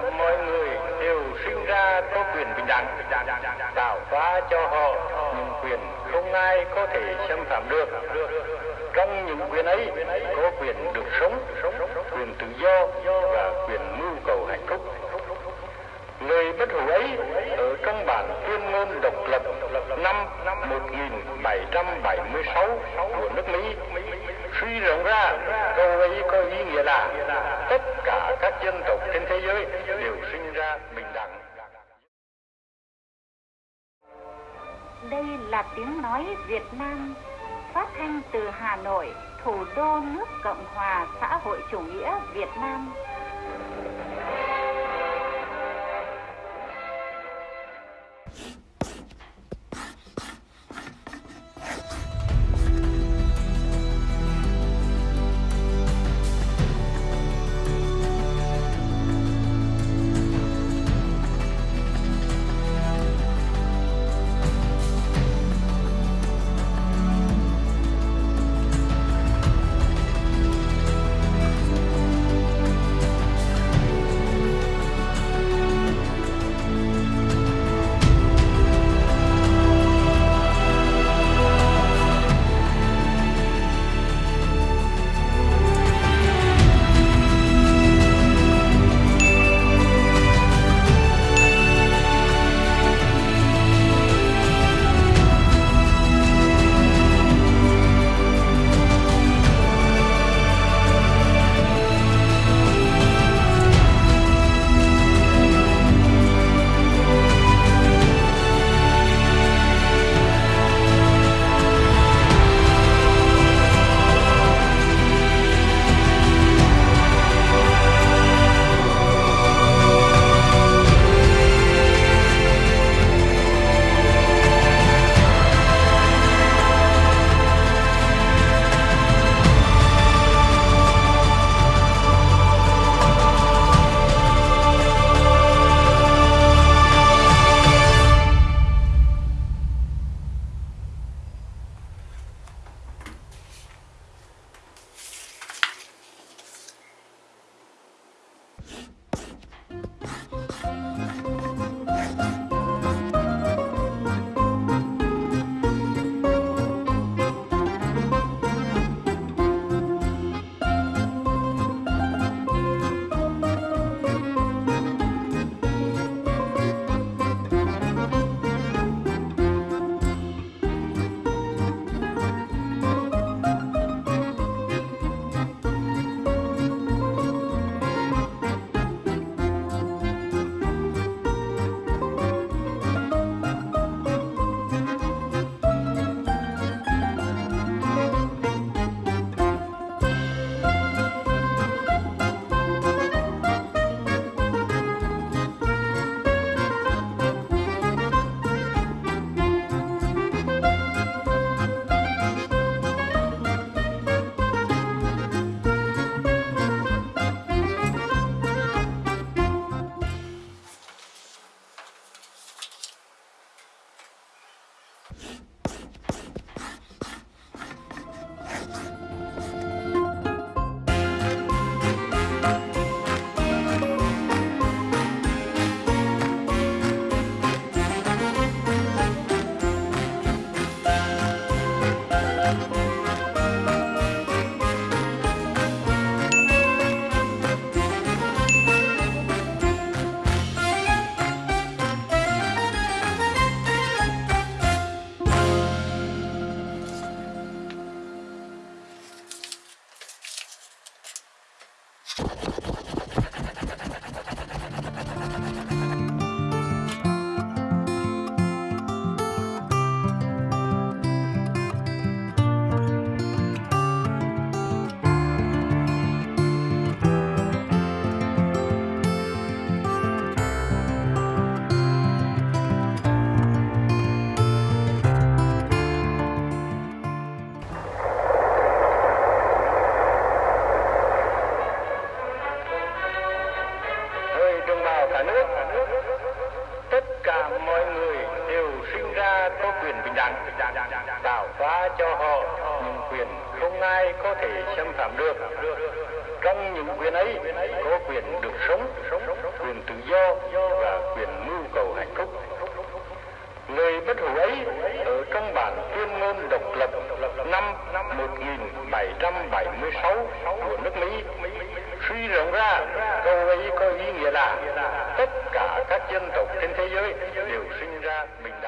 mọi người đều sinh ra có quyền bình đẳng, tạo hóa cho họ những quyền không ai có thể xâm phạm được. Trong những quyền ấy có quyền được sống, quyền tự do và quyền mưu cầu hạnh phúc Lời bất hủ ấy ở trong bản tuyên ngôn độc lập năm 1776 của nước Mỹ suy rộng ra câu ấy có ý nghĩa là tất cả các dân tộc trên thế giới đều sinh ra bình đẳng. Đây là tiếng nói Việt Nam phát thanh từ Hà Nội, thủ đô nước Cộng hòa xã hội chủ nghĩa Việt Nam. Cả nước, tất cả mọi người đều sinh ra có quyền bình đẳng, tạo hóa cho họ những quyền không ai có thể xâm phạm được. Trong những quyền ấy có quyền được sống, quyền tự do và quyền mưu cầu hạnh phúc. Lời bất hủ ấy ở trong bản tuyên ngôn độc lập năm 1776 của nước Mỹ suy rộng ra câu ấy có ý nghĩa là tất cả các dân tộc trên thế giới đều sinh ra bình đẳng.